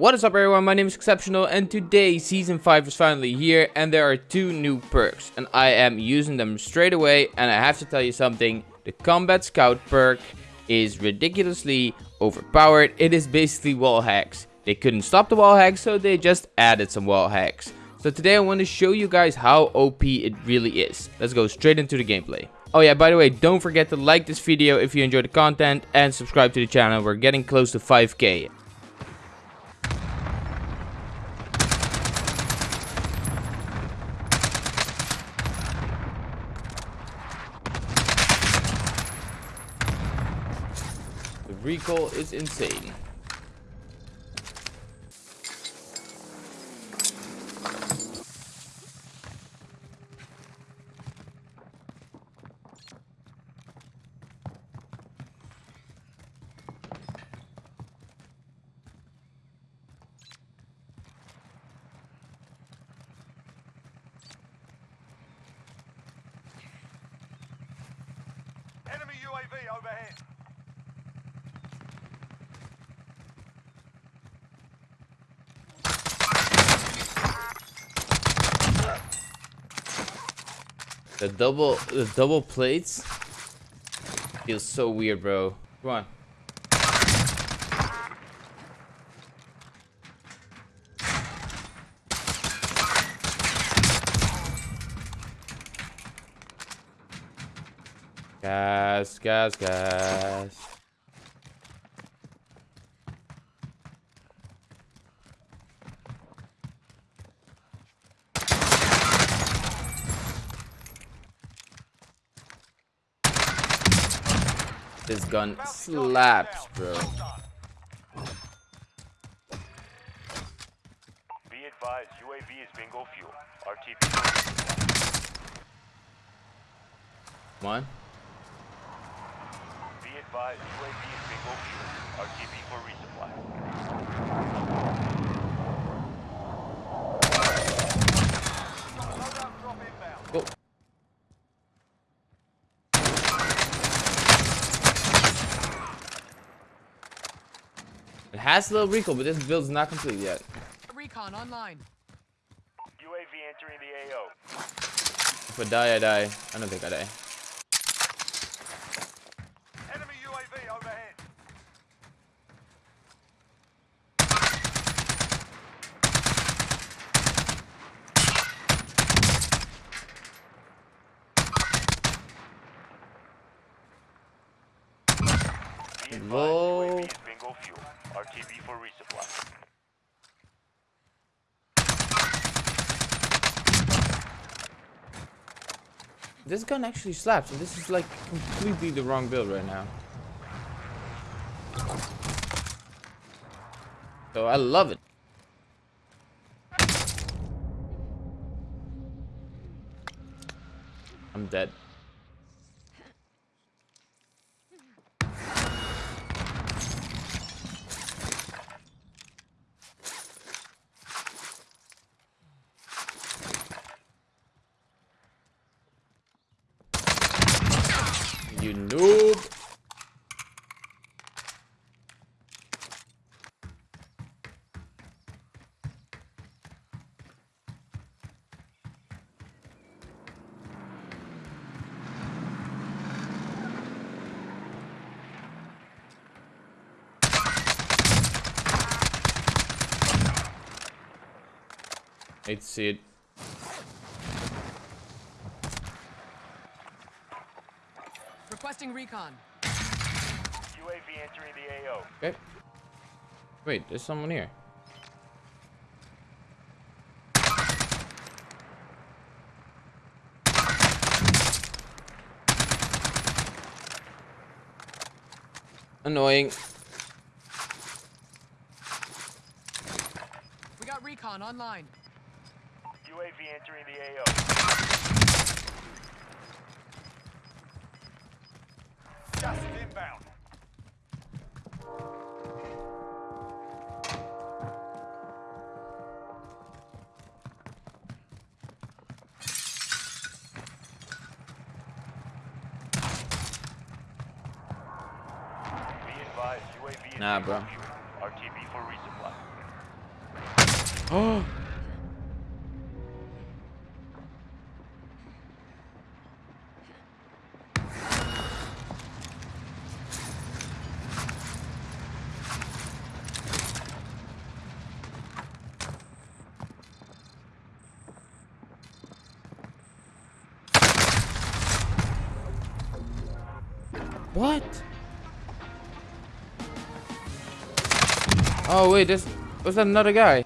What is up everyone, my name is Exceptional and today season 5 is finally here and there are two new perks and I am using them straight away and I have to tell you something, the Combat Scout perk is ridiculously overpowered, it is basically wall hacks. They couldn't stop the wall hacks so they just added some wall hacks. So today I want to show you guys how OP it really is. Let's go straight into the gameplay. Oh yeah, by the way, don't forget to like this video if you enjoy the content and subscribe to the channel. We're getting close to 5k. Recoil is insane. Enemy UAV overhead. The double, the double plates feels so weird, bro. Come on. Gas, gas, gas. This gun slaps, bro. Be advised, UAV is bingo fuel. RTB. Come on. Be advised, UAV is bingo fuel. RTB for resupply. Loadout drop inbound. Go. It has a little recoil, but this build's not complete yet. Recon online. UAV entering the AO. If I die, I die. I don't think I die. Enemy UAV overhead. Be advised, Whoa. UAV is bingo fuel. RTB for resupply. This gun actually slaps, and this is like completely the wrong build right now. So I love it. I'm dead. Noob. Hate it. Requesting recon. UAV entering the AO. Okay. Wait, there's someone here. Annoying. We got recon online. UAV entering the AO. Just inbound. Be advised, UAV Nah, bro. RTB for resupply. Oh. What? Oh wait, this was another guy?